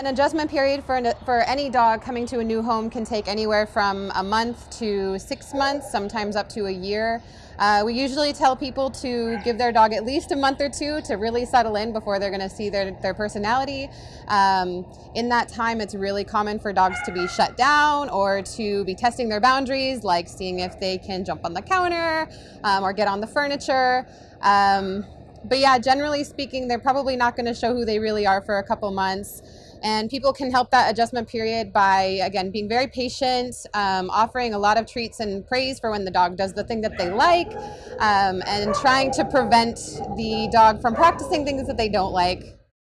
An adjustment period for, an, for any dog coming to a new home can take anywhere from a month to six months, sometimes up to a year. Uh, we usually tell people to give their dog at least a month or two to really settle in before they're going to see their, their personality. Um, in that time, it's really common for dogs to be shut down or to be testing their boundaries, like seeing if they can jump on the counter um, or get on the furniture. Um, but yeah, generally speaking, they're probably not going to show who they really are for a couple months. And people can help that adjustment period by, again, being very patient, um, offering a lot of treats and praise for when the dog does the thing that they like, um, and trying to prevent the dog from practicing things that they don't like.